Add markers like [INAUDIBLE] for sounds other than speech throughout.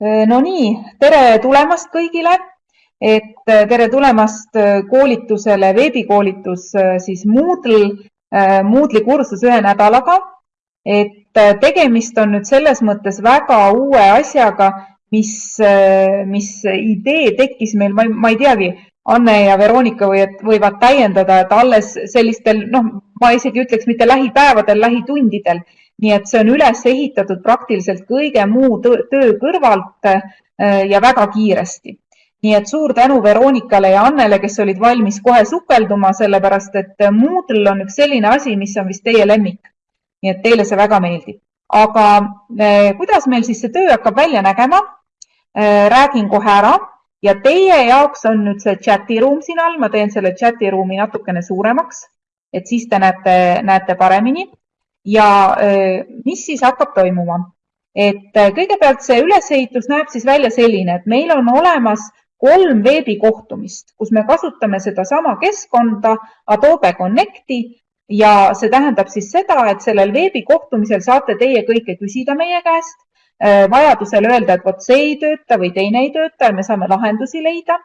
no nii, tere tulemast kõigile, et tere tulemast koolitusele, veebikoolitus siis Moodle, Moodle'i kursus ühe nädalaga. et tegemist on nüüd selles mõttes väga uue asjaga, mis, mis idee tekkis meil, ma ei teagi, Anne ja Veronika võivad, võivad täiendada, et alles sellistel, noh, ma isegi ütleks mitte lähipäevadel, lähitundidel. Nii et see on üles ehitatud praktiliselt kõige muu töö kõrvalt äh, ja väga kiiresti. nii et suur tänu Veronikale ja Annele, kes olid valmis kohe sukelduma, sellepärast et Moodle on üks selline asi, mis on vist teie lemmik. nii et teile see väga meeldib. aga äh, kuidas meil siis see töö hakkab välja nägema? Äh, räägin kohe ära ja teie jaoks on nüüd see chati ruum siin all, ma teen selle chati ruumi natukene suuremaks, et siis te näete, näete paremini. Ja mis siis hakkab toimuma? et kõigepealt see ülesehitus näeb siis välja selline, et meil on olemas kolm veebikohtumist, kus me kasutame sedasama keskkonda Adobe Connecti ja see tähendab siis seda, et sellel veebikohtumisel saate teie kõike küsida meie käest vajadusel öelda, et vot see ei tööta või teine ei tööta ja me saame lahendusi leida.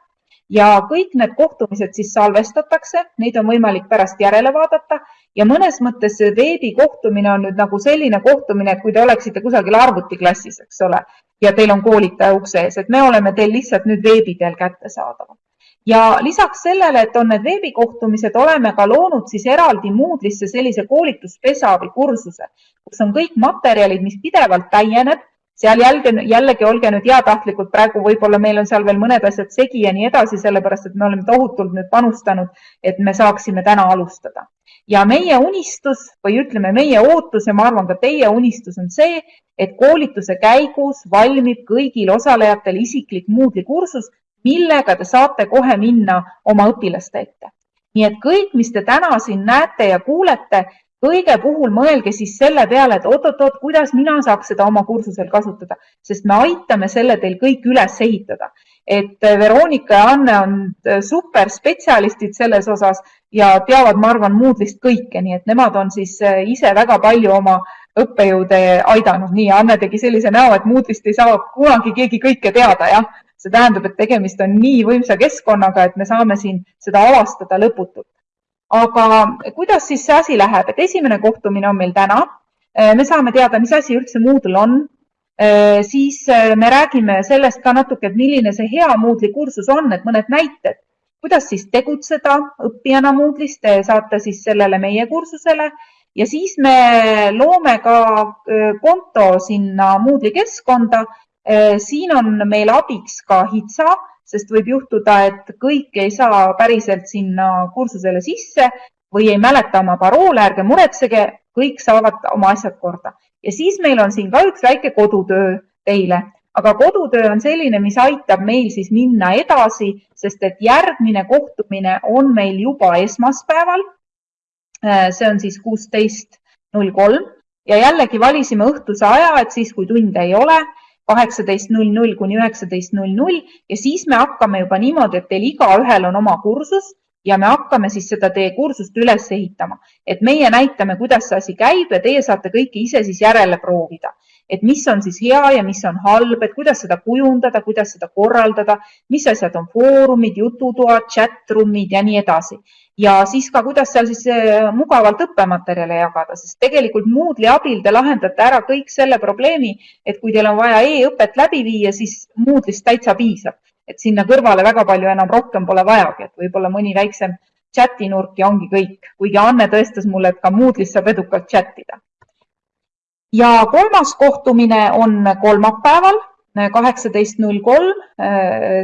ja kõik need kohtumised siis salvestatakse, neid on võimalik pärast järele vaadata ja mõnes mõttes see veebikohtumine on nüüd nagu selline kohtumine, et kui te oleksite kusagil arvutiklassis, eks ole, ja teil on koolitaja ukse ees, et me oleme teil lihtsalt nüüd veebi teel kättesaadavad. Ja lisaks sellele, et on need veebikohtumised, oleme ka loonud siis eraldi Moodle'isse sellise koolituspesa või kursuse, kus on kõik materjalid, mis pidevalt täieneb seal jälge, jällegi olge nüüd heatahtlikud, praegu võib-olla meil on seal veel mõned asjad segi ja nii edasi, sellepärast et me oleme tohutult nüüd panustanud, et me saaksime täna alustada. ja meie unistus või ütleme, meie ootus ja ma arvan, ka teie unistus on see, et koolituse käigus valmib kõigil osalejatel isiklik Moodle'i kursus, millega te saate kohe minna oma õpilaste ette. nii et kõik, mis te täna siin näete ja kuulete, kõige puhul mõelge siis selle peale, et oot-oot-oot, kuidas mina saaks seda oma kursusel kasutada, sest me aitame selle teil kõik üles ehitada. et äh, Veronika ja Anne on äh, superspetsialistid selles osas ja teavad, ma arvan, Moodle'ist kõike, nii et nemad on siis äh, ise väga palju oma õppejõude aidanud. nii, Anne tegi sellise näo, et Moodle'ist ei saa kunagi keegi kõike teada, jah. see tähendab, et tegemist on nii võimsa keskkonnaga, et me saame siin seda avastada lõputult aga kuidas siis see asi läheb, et esimene kohtumine on meil täna. Äh, me saame teada, mis asi üldse Moodle on. Äh, siis äh, me räägime sellest ka natuke, et milline see hea Moodle'i kursus on, et mõned näited, kuidas siis tegutseda õppijana Moodle'is, te saate siis sellele meie kursusele ja siis me loome ka konto sinna Moodle'i keskkonda. siin on meil abiks ka HITSA sest võib juhtuda, et kõik ei saa päriselt sinna kursusele sisse või ei mäleta oma paroole, ärge muretsege, kõik saavad oma asjad korda. ja siis meil on siin ka üks väike kodutöö teile, aga kodutöö on selline, mis aitab meil siis minna edasi, sest et järgmine kohtumine on meil juba esmaspäeval. see on siis kuusteist null kolm ja jällegi valisime õhtuse aja, et siis, kui tunde ei ole kaheksateist null null kuni üheksateist null null ja siis me hakkame juba niimoodi, et teil igaühel on oma kursus ja me hakkame siis seda teie kursust üles ehitama, et meie näitame, kuidas see asi käib ja teie saate kõike ise siis järele proovida, et mis on siis hea ja mis on halb, et kuidas seda kujundada, kuidas seda korraldada, mis asjad on foorumid, jututoad, chat room'id ja nii edasi. Ja siis ka, kuidas seal siis eh, mugavalt õppematerjale jagada, sest tegelikult Moodle'i abil te lahendate ära kõik selle probleemi, et kui teil on vaja e-õpet läbi viia, siis Moodle'ist täitsa piisab, et sinna kõrvale väga palju enam rohkem pole vajagi, et võib-olla mõni väiksem chati nurk ja ongi kõik, kuigi Anne tõestas mulle, et ka Moodle'is saab edukalt chat ida. Ja kolmas kohtumine on kolmapäeval kaheksateist null kolm,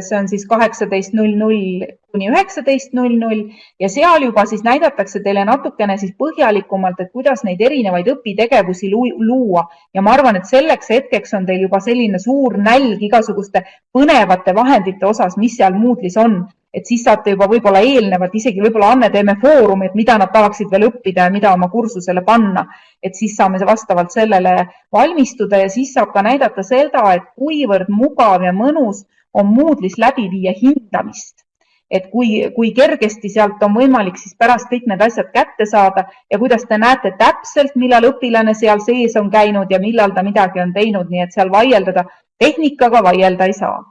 see on siis kaheksateist null null kuni üheksateist null null ja seal juba siis näidatakse teile natukene siis põhjalikumalt, et kuidas neid erinevaid õpitegevusi luua. Ja ma arvan, et selleks hetkeks on teil juba selline suur nälg igasuguste põnevate vahendite osas, mis seal Moodle'is on, et siis saate juba võib-olla eelnevalt, isegi võib-olla Anne, teeme foorumi, et mida nad tahaksid veel õppida ja mida oma kursusele panna. et siis saame vastavalt sellele valmistuda ja siis saab ka näidata seda, et kuivõrd mugav ja mõnus on Moodle'is läbi viia hindamist. et kui, kui kergesti sealt on võimalik siis pärast kõik need asjad kätte saada ja kuidas te näete täpselt, millal õpilane seal sees on käinud ja millal ta midagi on teinud, nii et seal vaieldada, tehnikaga vaielda ei saa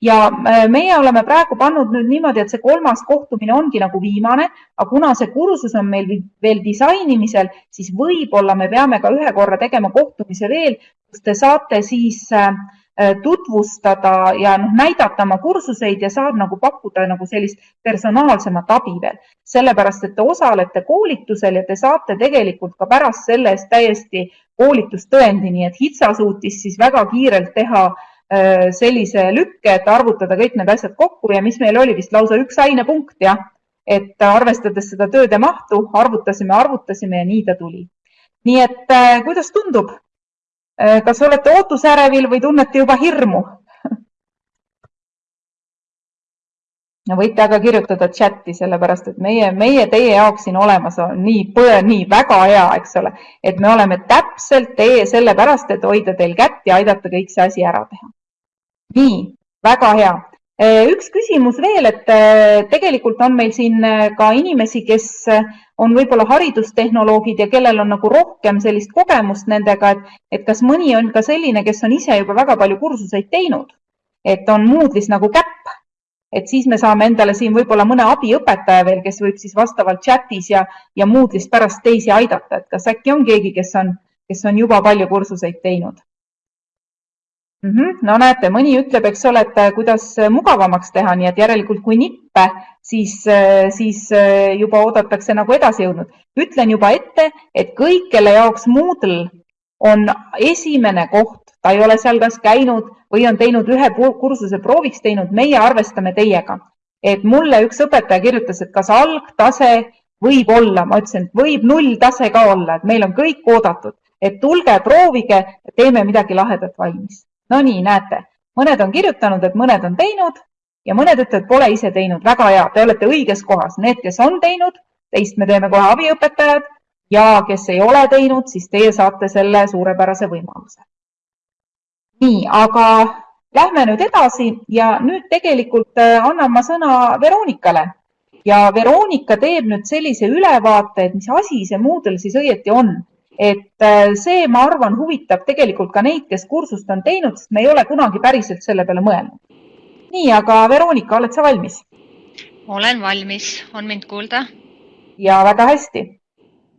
ja äh, meie oleme praegu pannud nüüd niimoodi, et see kolmas kohtumine ongi nagu viimane, aga kuna see kursus on meil veel disainimisel, siis võib-olla me peame ka ühe korra tegema kohtumise veel, kus te saate siis äh, äh, tutvustada ja noh, näidata oma kursuseid ja saab nagu pakkuda nagu sellist personaalsemat abi veel, sellepärast et te osalete koolitusel ja te saate tegelikult ka pärast selle eest täiesti koolitustõendi, nii et HITSA suutis siis väga kiirelt teha äh, sellise lükke, et arvutada kõik need asjad kokku ja mis meil oli vist lausa üks ainepunkt, jah. et arvestades seda tööde mahtu, arvutasime, arvutasime ja nii ta tuli. nii et äh, kuidas tundub? Äh, kas olete ootusärevil või tunnete juba hirmu? [LAUGHS] võite aga kirjutada chati, sellepärast et meie, meie teie jaoks siin olemas on nii, nii väga hea, eks ole, et me oleme täpselt teie sellepärast, et hoida teil kätt ja aidata kõik see asi ära teha nii, väga hea. Üks küsimus veel, et tegelikult on meil siin ka inimesi, kes on võib-olla haridustehnoloogid ja kellel on nagu rohkem sellist kogemust nendega, et, et kas mõni on ka selline, kes on ise juba väga palju kursuseid teinud, et on Moodle'is nagu käpp, et siis me saame endale siin võib-olla mõne abiõpetaja veel, kes võib siis vastavalt chatis ja, ja Moodle'is pärast teisi aidata, et kas äkki on keegi, kes on, kes on juba palju kursuseid teinud mm. -hmm. no näete, mõni ütleb, eks ole, et äh, kuidas äh, mugavamaks teha, nii et järelikult kui nippe, siis, äh, siis juba oodatakse nagu edasi jõudnud. ütlen juba ette, et kõik, kelle jaoks Moodle on esimene koht, ta ei ole seal kas käinud või on teinud ühe kursuse prooviks teinud, meie arvestame teiega. et mulle üks õpetaja kirjutas, et kas algtase võib olla, ma ütlesin, et võib nulltase ka olla, et meil on kõik oodatud, et tulge, proovige, teeme midagi lahedat valmis no nii, näete, mõned on kirjutanud, et mõned on teinud ja mõned ütlevad, pole ise teinud. väga hea, te olete õiges kohas. Need, kes on teinud, teist me teeme kohe abiõpetajad ja kes ei ole teinud, siis teie saate selle suurepärase võimaluse. nii, aga lähme nüüd edasi ja nüüd tegelikult äh, annan ma sõna Veronikale ja Veronika teeb nüüd sellise ülevaate, et mis asi see Moodle siis õieti on et äh, see, ma arvan, huvitab tegelikult ka neid, kes kursust on teinud, sest me ei ole kunagi päriselt selle peale mõelnud. nii, aga Veronika, oled sa valmis? olen valmis, on mind kuulda? ja väga hästi.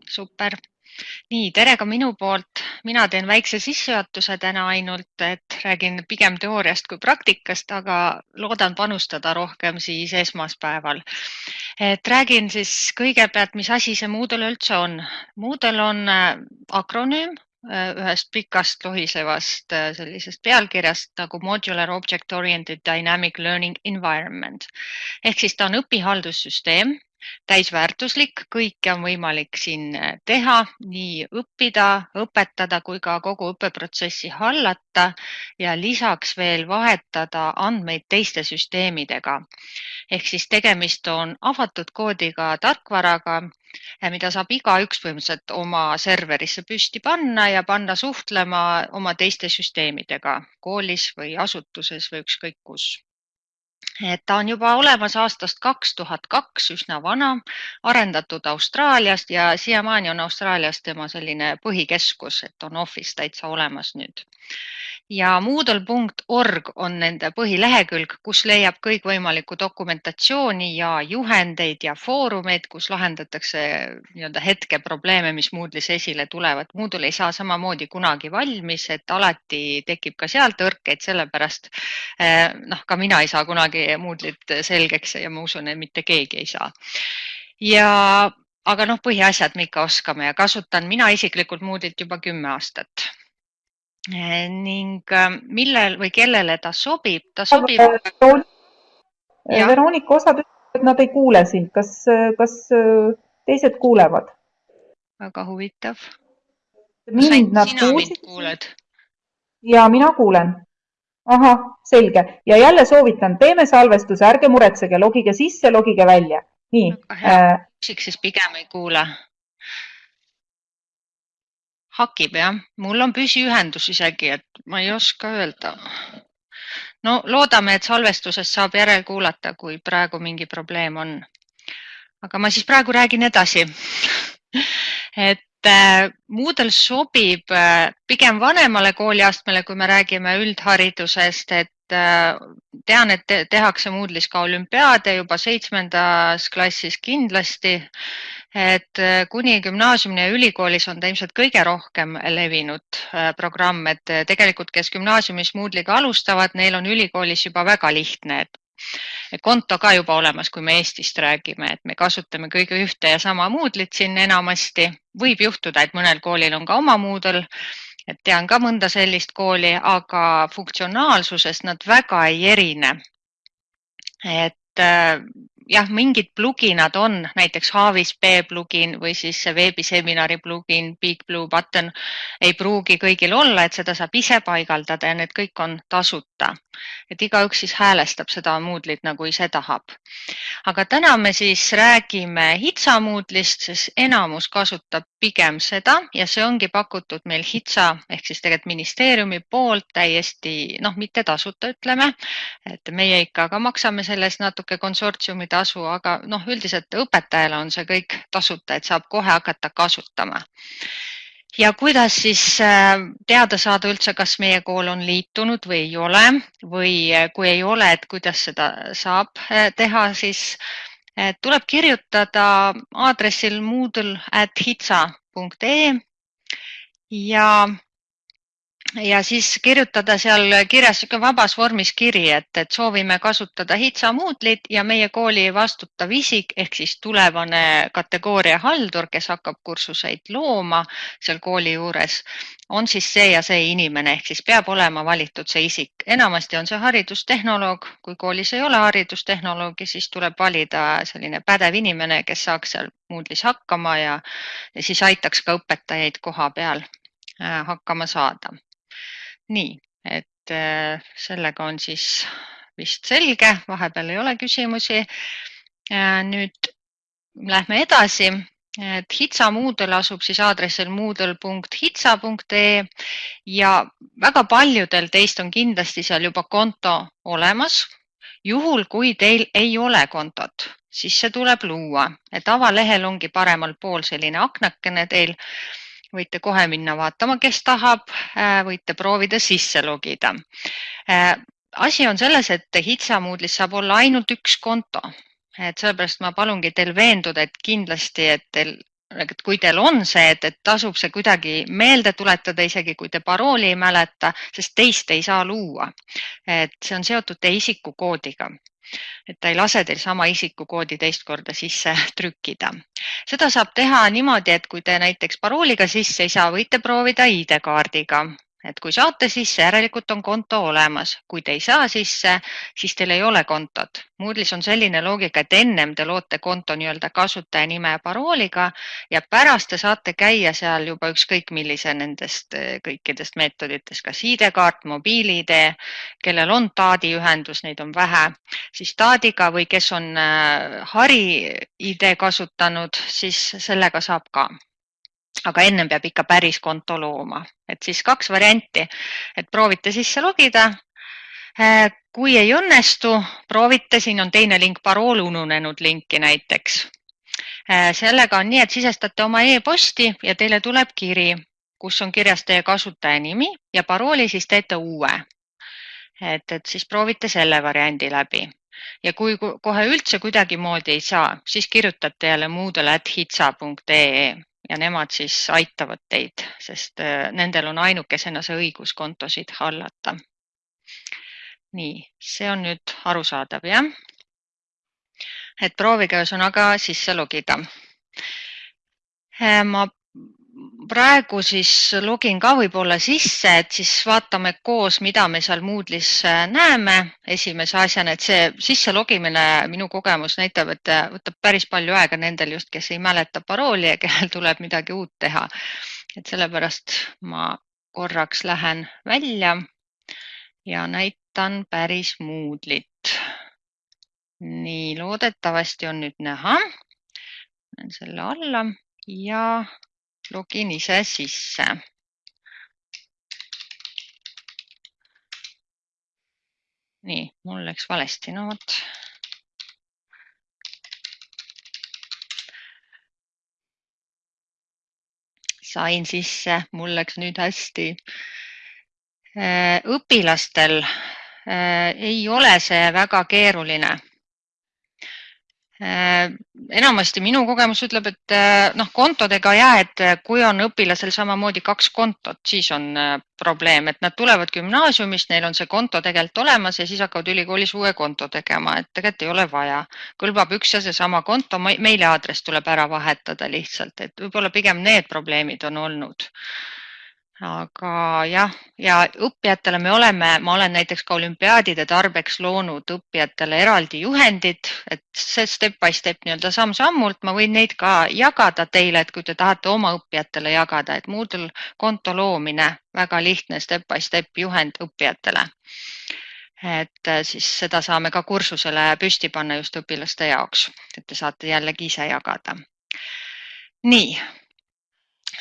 super nii, tere ka minu poolt. mina teen väikse sissejuhatuse täna ainult, et räägin pigem teooriast kui praktikast, aga loodan panustada rohkem siis esmaspäeval. et räägin siis kõigepealt, mis asi see Moodle üldse on. Moodle on äh, akronüüm ühest pikast lohisevast äh, sellisest pealkirjast nagu Modular Object Oriented Dynamic Learning Environment ehk siis ta on õpihaldussüsteem täisväärtuslik, kõike on võimalik siin äh, teha, nii õppida, õpetada kui ka kogu õppeprotsessi hallata ja lisaks veel vahetada andmeid teiste süsteemidega. ehk siis tegemist on avatud koodiga tarkvaraga, äh, mida saab igaüks põhimõtteliselt oma serverisse püsti panna ja panna suhtlema oma teiste süsteemidega koolis või asutuses või ükskõik kus et ta on juba olemas aastast kaks tuhat kaks, üsna vana, arendatud Austraaliast ja siiamaani on Austraalias tema selline põhikeskus, et on office täitsa olemas nüüd ja Moodle.org on nende põhilehekülg, kus leiab kõikvõimalikku dokumentatsiooni ja juhendeid ja foorumeid, kus lahendatakse nii-öelda hetkeprobleeme, mis Moodle'is esile tulevad. Moodle ei saa samamoodi kunagi valmis, et alati tekib ka seal tõrkeid, sellepärast eh, noh, ka mina ei saa kunagi Moodle'it selgeks ja ma usun, et mitte keegi ei saa. ja aga noh, põhiasjad me ikka oskame ja kasutan mina isiklikult Moodle'it juba kümme aastat ning ähm, millel või kellele ta sobib, ta sobib. Eh, Veronika, osad ütlevad, et nad ei kuule sind, kas, kas äh, teised kuulevad? väga huvitav. mind nad kuulsid. ja mina kuulen. Ahah, selge ja jälle soovitan, teeme salvestuse, ärge muretsege, logige sisse, logige välja. nii. Äh, siis pigem ei kuule hakib jah, mul on püsiühendus isegi, et ma ei oska öelda. no loodame, et salvestusest saab järelkuulata, kui praegu mingi probleem on. aga ma siis praegu räägin edasi [LAUGHS] et äh, Moodle sobib äh, pigem vanemale kooliastmele, kui me räägime üldharidusest, et äh, tean, et tehakse Moodle'is ka olümpiaade juba seitsmendas klassis kindlasti et kuni gümnaasiumini ja ülikoolis on ta ilmselt kõige rohkem levinud programm, et tegelikult, kes gümnaasiumis Moodle'iga alustavad, neil on ülikoolis juba väga lihtne, et konto ka juba olemas, kui me Eestist räägime, et me kasutame kõige ühte ja sama Moodle'it siin enamasti. võib juhtuda, et mõnel koolil on ka oma Moodle, et tean ka mõnda sellist kooli, aga funktsionaalsusest nad väga ei erine. et jah, mingid pluginad on, näiteks Havis B plugin või siis veebiseminari plugin, Big Blue Button ei pruugi kõigil olla, et seda saab ise paigaldada ja need kõik on tasuta. et igaüks siis häälestab seda Moodle'it nagu ise tahab. aga täna me siis räägime HITSA Moodle'ist, sest enamus kasutab pigem seda ja see ongi pakutud meil HITSA ehk siis tegelikult ministeeriumi poolt täiesti noh, mitte tasuta, ütleme, et meie ikka ka maksame selle eest natuke konsortsiumi tasu, aga noh, üldiselt õpetajale on see kõik tasuta, et saab kohe hakata kasutama. ja kuidas siis äh, teada saada üldse, kas meie kool on liitunud või ei ole või äh, kui ei ole, et kuidas seda saab äh, teha, siis tuleb kirjutada aadressil moodle at hitsa.ee ja ja siis kirjutada seal kirjas niisugune vabas vormis kiri, et, et soovime kasutada HITSA Moodle'it ja meie kooli vastutav isik ehk siis tulevane kategooria haldur, kes hakkab kursuseid looma seal kooli juures, on siis see ja see inimene, ehk siis peab olema valitud see isik. enamasti on see haridustehnoloog, kui koolis ei ole haridustehnoloogi, siis tuleb valida selline pädev inimene, kes saaks seal Moodle'is hakkama ja, ja siis aitaks ka õpetajaid koha peal äh, hakkama saada nii, et äh, sellega on siis vist selge, vahepeal ei ole küsimusi. Äh, nüüd lähme edasi, et HITSA Moodle asub siis aadressil moodle.hitsa.ee ja väga paljudel teist on kindlasti seal juba konto olemas. juhul, kui teil ei ole kontot, siis see tuleb luua, et avalehel ongi paremal pool selline aknakene teil võite kohe minna vaatama, kes tahab, äh, võite proovida sisse logida. Äh, asi on selles, et HITSA Moodle'is saab olla ainult üks konto, et sellepärast ma palungi teil veenduda, et kindlasti, et teil et kui teil on see, et, et tasub see kuidagi meelde tuletada, isegi kui te parooli ei mäleta, sest teist ei saa luua. et see on seotud teie isikukoodiga et ta ei lase teil sama isikukoodi teist korda sisse [LAUGHS] trükkida. seda saab teha niimoodi, et kui te näiteks parooliga sisse ei saa, võite proovida ID-kaardiga et kui saate sisse, järelikult on konto olemas, kui te ei saa sisse, siis teil ei ole kontot. Moodle'is on selline loogika, et ennem te loote konto nii-öelda kasutajanime ja parooliga ja pärast te saate käia seal juba ükskõik millise nendest kõikidest meetoditest, kas ID-kaart, mobiil-ID, kellel on taadi ühendus, neid on vähe, siis taadiga või kes on äh, Hari ID kasutanud, siis sellega saab ka aga ennem peab ikka päris konto looma, et siis kaks varianti, et proovite sisse logida. Äh, kui ei õnnestu, proovite, siin on teine link, parool ununenud linki näiteks. Äh, sellega on nii, et sisestate oma e-posti ja teile tuleb kiri, kus on kirjas teie kasutaja nimi ja parooli siis teete uue. et, et siis proovite selle variandi läbi ja kui kohe üldse kuidagimoodi ei saa, siis kirjutate jälle moodle at hitsa.ee ja nemad siis aitavad teid, sest äh, nendel on ainukesena see õigus kontosid hallata. nii, see on nüüd arusaadav, jah? et proovige ühesõnaga sisse logida. Äh, ma praegu siis login ka võib-olla sisse, et siis vaatame koos, mida me seal Moodle'is äh, näeme esimese asjana, et see sisse logimine, minu kogemus näitab, et äh, võtab päris palju aega nendel just, kes ei mäleta parooli ja kellel [LAUGHS] tuleb midagi uut teha. et sellepärast ma korraks lähen välja ja näitan päris Moodle'it. nii, loodetavasti on nüüd näha. selle alla ja login ise sisse. nii, mul läks valesti, no vot. sain sisse, mul läks nüüd hästi. Äh, õpilastel äh, ei ole see väga keeruline enamasti minu kogemus ütleb, et äh, noh, kontodega ja, et äh, kui on õpilasel samamoodi kaks kontot, siis on probleem, et nad tulevad gümnaasiumist, neil on see konto tegelikult olemas ja siis hakkavad ülikoolis uue konto tegema, et tegelikult ei ole vaja. kõlbab üks ja seesama konto, meiliaadress tuleb ära vahetada lihtsalt, et võib-olla pigem need probleemid on olnud aga jah, ja õppijatele me oleme, ma olen näiteks ka olümpiaadide tarbeks loonud õppijatele eraldi juhendid, et see step by step nii-öelda samm-sammult, ma võin neid ka jagada teile, et kui te tahate oma õppijatele jagada, et Moodle konto loomine, väga lihtne step by step juhend õppijatele. et äh, siis seda saame ka kursusele püsti panna just õpilaste jaoks, et te saate jällegi ise jagada. nii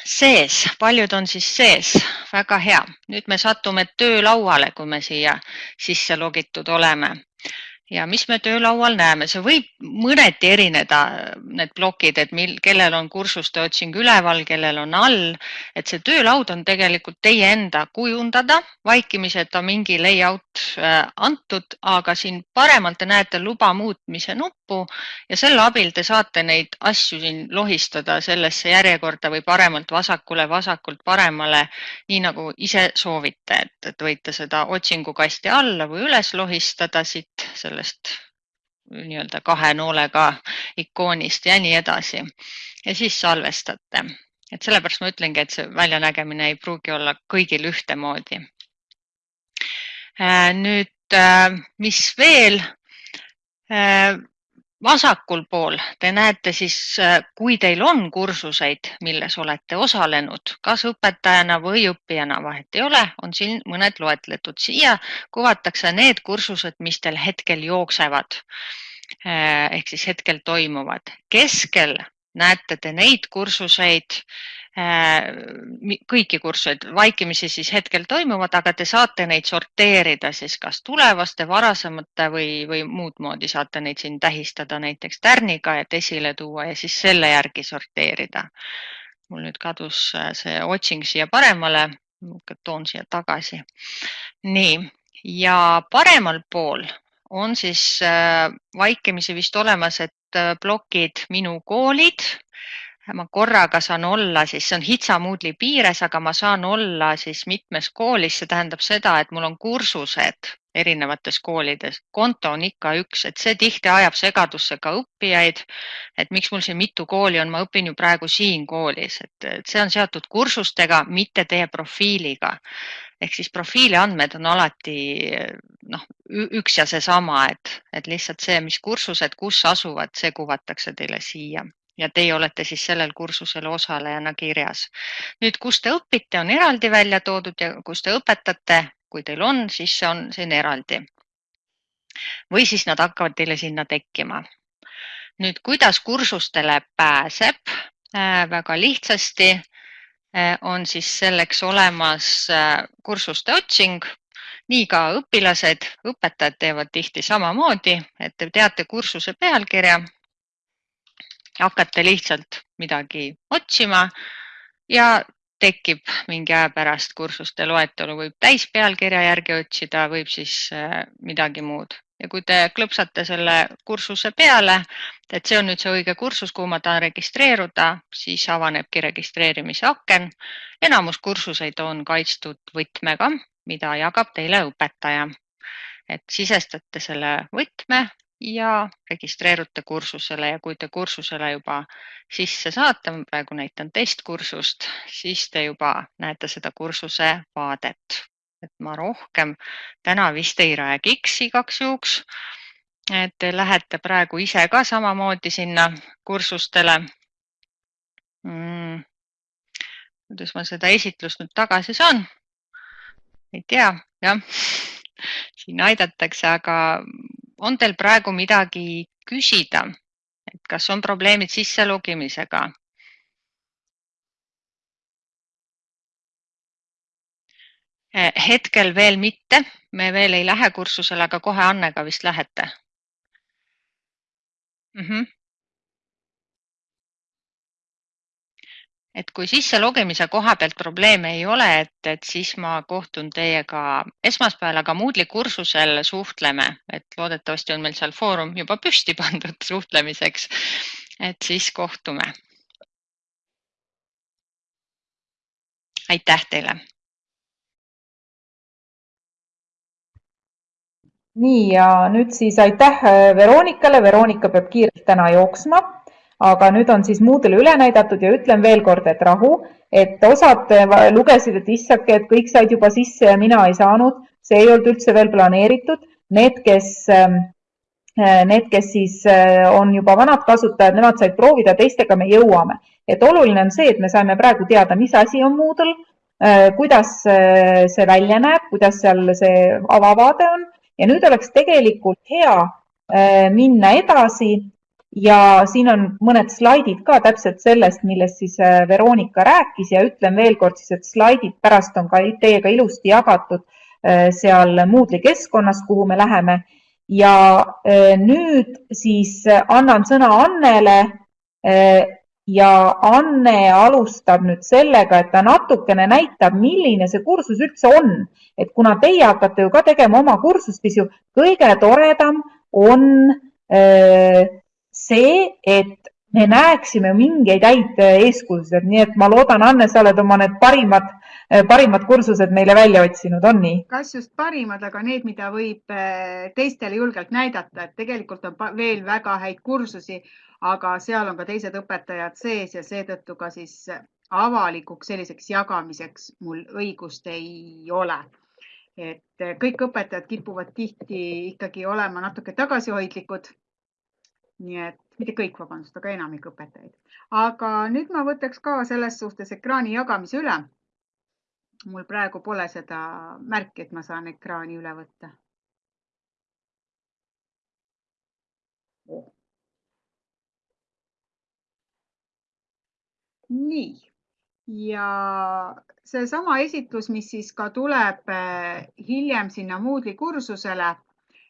sees, paljud on siis sees, väga hea. nüüd me satume töölauale, kui me siia sisse logitud oleme ja mis me töölaual näeme, see võib mõneti erineda, need plokid, et mil, kellel on kursuste otsing üleval, kellel on all, et see töölaud on tegelikult teie enda kujundada, vaikimiseta mingi layout äh, antud, aga siin paremalt te näete luba muutmise nuppu ja selle abil te saate neid asju siin lohistada sellesse järjekorda või paremalt vasakule, vasakult paremale, nii nagu ise soovite, et, et võite seda otsingukasti alla või üles lohistada siit selle sellest nii-öelda kahe noolega ikoonist ja nii edasi. ja siis salvestate, et sellepärast ma ütlengi, et see väljanägemine ei pruugi olla kõigil ühtemoodi. Äh, nüüd, äh, mis veel? Vasakul pool te näete siis, äh, kui teil on kursuseid, milles olete osalenud, kas õpetajana või õppijana, vahet ei ole, on siin mõned loetletud. siia kuvatakse need kursused, mis teil hetkel jooksevad äh, ehk siis hetkel toimuvad. keskel näete te neid kursuseid, kõiki kursuseid vaikimisi siis hetkel toimuvad, aga te saate neid sorteerida siis kas tulevaste, varasemate või, või muud moodi saate neid siin tähistada näiteks tärniga, et esile tuua ja siis selle järgi sorteerida. mul nüüd kadus äh, see otsing siia paremale, toon siia tagasi. nii, ja paremal pool on siis äh, vaikimisi vist olemas, et plokid Minu koolid ma korraga saan olla, siis see on HITSA Moodle'i piires, aga ma saan olla siis mitmes koolis, see tähendab seda, et mul on kursused erinevates koolides, konto on ikka üks, et see tihti ajab segadusse ka õppijaid. et miks mul siin mitu kooli on, ma õpin ju praegu siin koolis, et see on seotud kursustega, mitte teie profiiliga. ehk siis profiili andmed on alati noh, üks ja seesama, et, et lihtsalt see, mis kursused, kus asuvad, see kuvatakse teile siia ja teie olete siis sellel kursusel osalejana kirjas. nüüd, kus te õpite, on eraldi välja toodud ja kus te õpetate, kui teil on, siis see on siin eraldi. või siis nad hakkavad teile sinna tekkima. nüüd, kuidas kursustele pääseb äh,? väga lihtsasti äh, on siis selleks olemas äh, kursuste otsing nii ka õpilased, õpetajad teevad tihti samamoodi, et te teate kursuse pealkirja hakkate lihtsalt midagi otsima ja tekib mingi aja pärast kursuste loetelu, võib täispealkirja järgi otsida, võib siis äh, midagi muud ja kui te klõpsate selle kursuse peale, et see on nüüd see õige kursus, kuhu ma tahan registreeruda, siis avanebki registreerimise aken. enamus kursuseid on kaitstud võtmega, mida jagab teile õpetaja. et sisestate selle võtme ja registreerute kursusele ja kui te kursusele juba sisse saate, ma praegu näitan testkursust, siis te juba näete seda kursuse vaadet. et ma rohkem täna vist ei räägiks igaks juhuks. et te lähete praegu ise ka samamoodi sinna kursustele mm.. kuidas ma seda esitlust nüüd tagasi saan? ei tea, jah siin aidatakse, aga on teil praegu midagi küsida, et kas on probleemid sisse logimisega? hetkel veel mitte, me veel ei lähe kursusele, aga kohe Annega vist lähete mm. -hmm. Et kui sisse logimise koha pealt probleeme ei ole, et, et siis ma kohtun teiega esmaspäeval, aga Moodle'i kursusel suhtleme, et loodetavasti on meil seal foorum juba püsti pandud suhtlemiseks. et siis kohtume. aitäh teile nii ja nüüd siis aitäh äh, Veronikale, Veronika peab kiirelt täna jooksma, aga nüüd on siis Moodle'i üle näidatud ja ütlen veel kord, et rahu, et osad äh, lugesid, et issake, et kõik said juba sisse ja mina ei saanud, see ei olnud üldse veel planeeritud. Need, kes, ähm, äh, need, kes siis on juba vanad kasutajad, nemad said proovida, teistega me jõuame. et oluline on see, et me saime praegu teada, mis asi on Moodle, kuidas see välja näeb, kuidas seal see avavaade on ja nüüd oleks tegelikult hea minna edasi ja siin on mõned slaidid ka täpselt sellest, millest siis äh, Veronika rääkis ja ütlen veel kord siis, et slaidid pärast on ka teiega ilusti jagatud äh, seal Moodle'i keskkonnas, kuhu me läheme. ja nüüd siis annan sõna Annele ja Anne alustab nüüd sellega, et ta natukene näitab, milline see kursus üldse on. et kuna teie hakkate ju ka tegema oma kursust, siis ju kõige toredam on öö, äh, see, et me näeksime mingeid häid äh, eeskujusid, nii et ma loodan, Anne, sa oled oma need parimad, äh, parimad kursused meile välja otsinud, on nii? kas just parimad, aga need, mida võib teistele julgelt näidata, et tegelikult on veel väga häid kursusi aga seal on ka teised õpetajad sees ja seetõttu ka siis avalikuks selliseks jagamiseks mul õigust ei ole. et kõik õpetajad kipuvad tihti ikkagi olema natuke tagasihoidlikud. Nii et mitte kõik, vabandust, aga enamik õpetajaid. aga nüüd ma võtaks ka selles suhtes ekraani jagamise üle. mul praegu pole seda märki, et ma saan ekraani üle võtta nii, ja seesama esitlus, mis siis ka tuleb eh, hiljem sinna Moodle'i kursusele,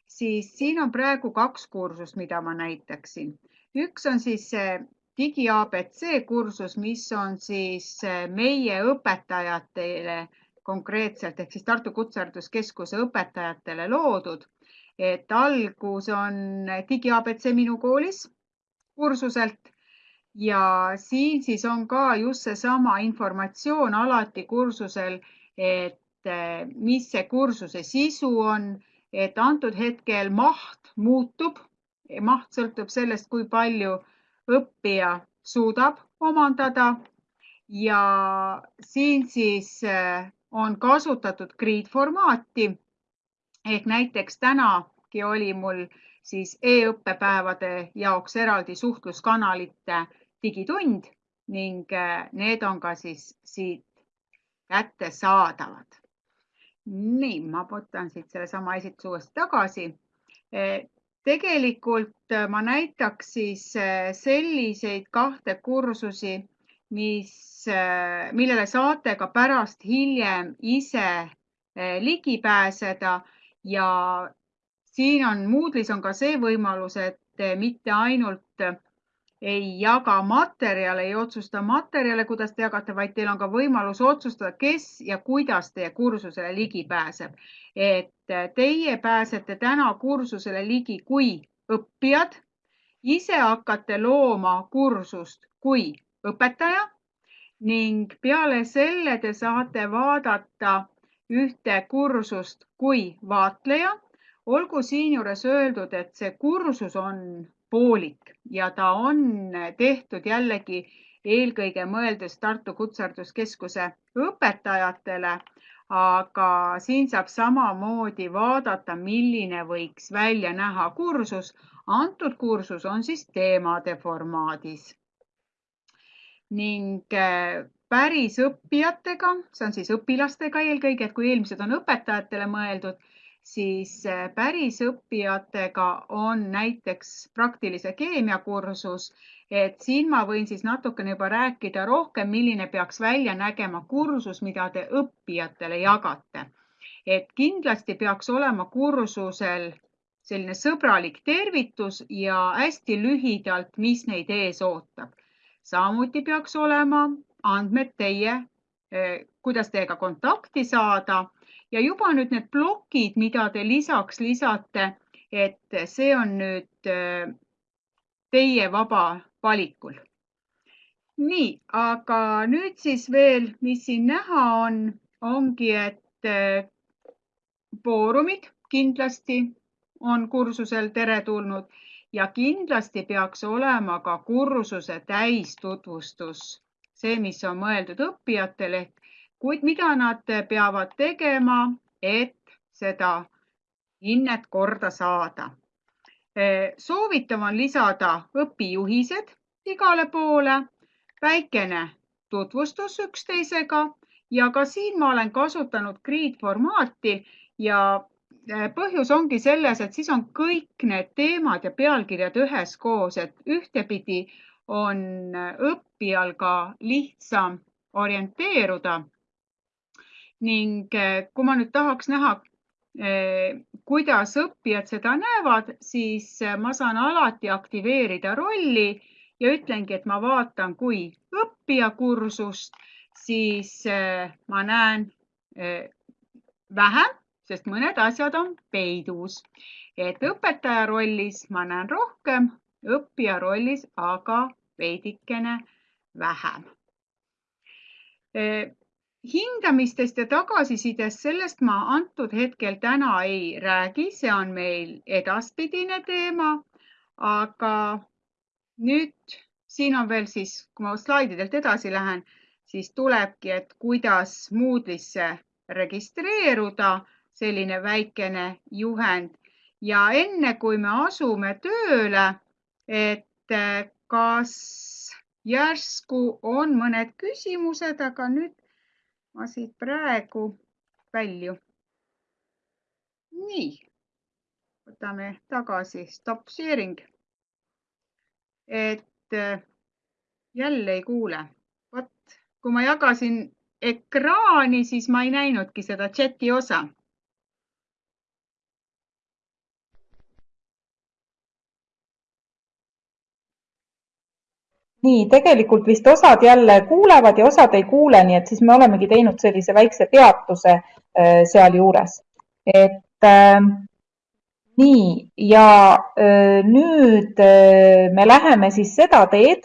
siis siin on praegu kaks kursust, mida ma näitaksin. üks on siis see digi abc kursus, mis on siis eh, meie õpetajatele konkreetselt ehk siis Tartu Kutsehariduskeskuse õpetajatele loodud. et algus on digi abc minu koolis kursuselt ja siin siis on ka just seesama informatsioon alati kursusel, et eh, mis see kursuse sisu on, et antud hetkel maht muutub. maht sõltub sellest, kui palju õppija suudab omandada ja siin siis eh, on kasutatud grid formaati ehk näiteks tänagi oli mul siis e-õppepäevade jaoks eraldi suhtluskanalite digitund ning äh, need on ka siis siit kättesaadavad. Nii, ma võtan siit sellesama esitluse uuesti tagasi. Äh, tegelikult äh, ma näitaks siis selliseid kahte kursusi, mis, millele saate ka pärast hiljem ise ligi pääseda ja siin on Moodle'is on ka see võimalus, et mitte ainult ei jaga materjale, ei otsusta materjale, kuidas te jagate, vaid teil on ka võimalus otsustada, kes ja kuidas teie kursusele ligi pääseb. et teie pääsete täna kursusele ligi kui õppijad, ise hakkate looma kursust kui õpetaja ning peale selle te saate vaadata ühte kursust kui vaatleja. olgu siinjuures öeldud, et see kursus on poolik ja ta on tehtud jällegi eelkõige mõeldes Tartu Kutsehariduskeskuse õpetajatele, aga siin saab samamoodi vaadata, milline võiks välja näha kursus. antud kursus on siis teemade formaadis. ning äh, päris õppijatega, see on siis õpilastega eelkõige, et kui eelmised on õpetajatele mõeldud, siis pärisõppijatega on näiteks praktilise keemia kursus, et siin ma võin siis natukene juba rääkida rohkem, milline peaks välja nägema kursus, mida te õppijatele jagate. et kindlasti peaks olema kursusel selline sõbralik tervitus ja hästi lühidalt, mis neid ees ootab. samuti peaks olema andmed teie, eh, kuidas teiega kontakti saada ja juba nüüd need plokid, mida te lisaks lisate, et see on nüüd eh, teie vaba valikul. nii, aga nüüd siis veel, mis siin näha on, ongi, et eh, foorumid kindlasti on kursusel teretulnud ja kindlasti peaks olema ka kursuse täistutvustus, see, mis on mõeldud õppijatele ehk kuid mida nad peavad tegema, et seda hinnet korda saada. soovitav on lisada õpijuhised igale poole, väikene tutvustus üksteisega ja ka siin ma olen kasutanud Grid formaati ja Äh, põhjus ongi selles, et siis on kõik need teemad ja pealkirjad üheskoos, et ühtepidi on õppijal ka lihtsam orienteeruda. Ning äh, kui ma nüüd tahaks näha, kuidas õppijad seda näevad, siis ma saan alati aktiveerida rolli ja ütlengi, et ma vaatan kui õppija kursust, siis ma näen vähem sest mõned asjad on peidus. et õpetaja rollis ma näen rohkem, õppija rollis aga veidikene vähem. Hindamistest ja tagasisidest, sellest ma antud hetkel täna ei räägi, see on meil edaspidine teema. aga nüüd siin on veel siis, kui ma slaididelt edasi lähen, siis tulebki, et kuidas Moodle'isse registreeruda selline väikene juhend ja enne kui me asume tööle, et eh, kas järsku on mõned küsimused, aga nüüd ma siit praegu välju. nii, võtame tagasi stop sharing. et eh, jälle ei kuule. vot, kui ma jagasin ekraani, siis ma ei näinudki seda chati osa nii, tegelikult vist osad jälle kuulevad ja osad ei kuule, nii et siis me olemegi teinud sellise väikse peatuse äh, sealjuures. et äh, nii ja äh, nüüd äh, me läheme siis seda teed,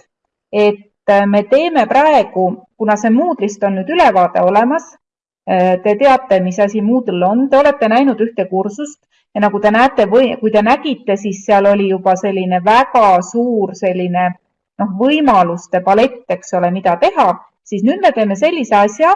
et äh, me teeme praegu, kuna see Moodle'ist on nüüd ülevaade olemas, äh, te teate, mis asi Moodle on, te olete näinud ühte kursust ja nagu te näete või kui te nägite, siis seal oli juba selline väga suur selline noh, võimaluste palett, eks ole, mida teha, siis nüüd me teeme sellise asja,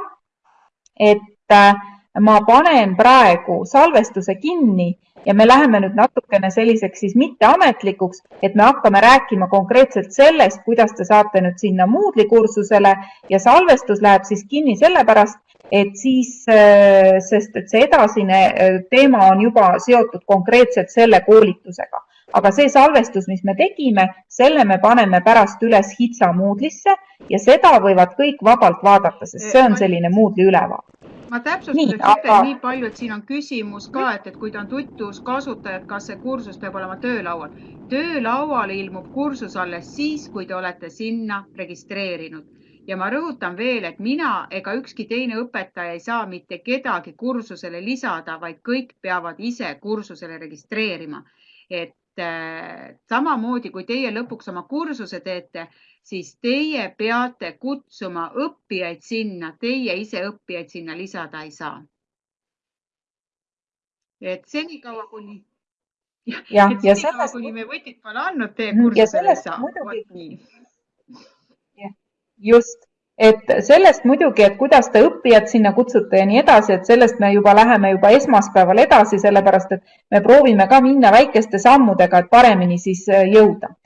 et äh, ma panen praegu salvestuse kinni ja me läheme nüüd natukene selliseks siis mitteametlikuks, et me hakkame rääkima konkreetselt sellest, kuidas te saate nüüd sinna Moodle'i kursusele ja salvestus läheb siis kinni sellepärast, et siis, äh, sest et see edasine äh, teema on juba seotud konkreetselt selle koolitusega aga see salvestus, mis me tegime, selle me paneme pärast üles HITSA Moodle'isse ja seda võivad kõik vabalt vaadata, sest see on selline Moodle'i ülevaade. ma täpsustuseks aga... ütlen nii palju, et siin on küsimus ka, et, et kui ta on tutvuskasutaja, et kas see kursus peab olema töölaual. töölauale ilmub kursus alles siis, kui te olete sinna registreerinud ja ma rõhutan veel, et mina ega ükski teine õpetaja ei saa mitte kedagi kursusele lisada, vaid kõik peavad ise kursusele registreerima. et samamoodi kui teie lõpuks oma kursuse teete, siis teie peate kutsuma õppijaid sinna, teie ise õppijaid sinna lisada ei saa. et senikaua, kuni [LAUGHS] ja, ja, ja sellest, kuni me võtit pole andnud, teie kursusele ei saa. muidugi, just et sellest muidugi, et kuidas te õppijad sinna kutsute ja nii edasi, et sellest me juba läheme juba esmaspäeval edasi, sellepärast et me proovime ka minna väikeste sammudega, et paremini siis äh, jõuda.